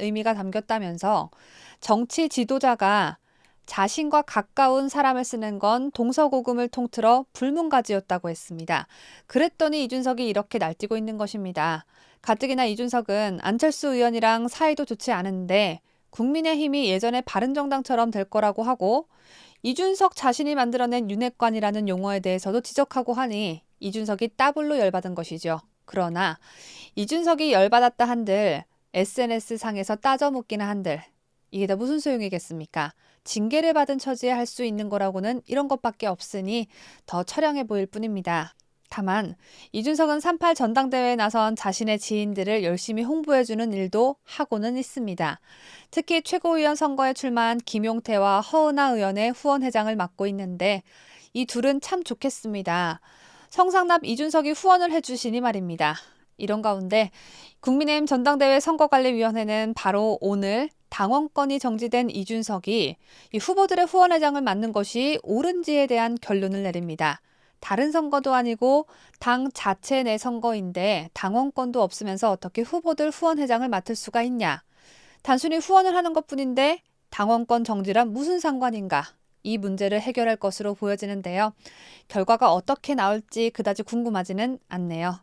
의미가 담겼다면서 정치 지도자가 자신과 가까운 사람을 쓰는 건 동서고금을 통틀어 불문가지였다고 했습니다. 그랬더니 이준석이 이렇게 날뛰고 있는 것입니다. 가뜩이나 이준석은 안철수 의원이랑 사이도 좋지 않은데 국민의힘이 예전에 바른정당처럼 될 거라고 하고 이준석 자신이 만들어낸 윤핵관이라는 용어에 대해서도 지적하고 하니 이준석이 따블로 열받은 것이죠. 그러나 이준석이 열받았다 한들 SNS 상에서 따져 묻기나 한들 이게 다 무슨 소용이겠습니까? 징계를 받은 처지에 할 수 있는 거라고는 이런 것밖에 없으니 더 처량해 보일 뿐입니다. 다만 이준석은 38 전당대회에 나선 자신의 지인들을 열심히 홍보해주는 일도 하고는 있습니다. 특히 최고위원 선거에 출마한 김용태와 허은하 의원의 후원회장을 맡고 있는데 이 둘은 참 좋겠습니다. 성상납 이준석이 후원을 해주시니 말입니다. 이런 가운데 국민의힘 전당대회 선거관리위원회는 바로 오늘 당원권이 정지된 이준석이 이 후보들의 후원회장을 맡는 것이 옳은지에 대한 결론을 내립니다. 다른 선거도 아니고 당 자체 내 선거인데 당원권도 없으면서 어떻게 후보들 후원회장을 맡을 수가 있냐. 단순히 후원을 하는 것 뿐인데 당원권 정지란 무슨 상관인가. 이 문제를 해결할 것으로 보여지는데요. 결과가 어떻게 나올지 그다지 궁금하지는 않네요.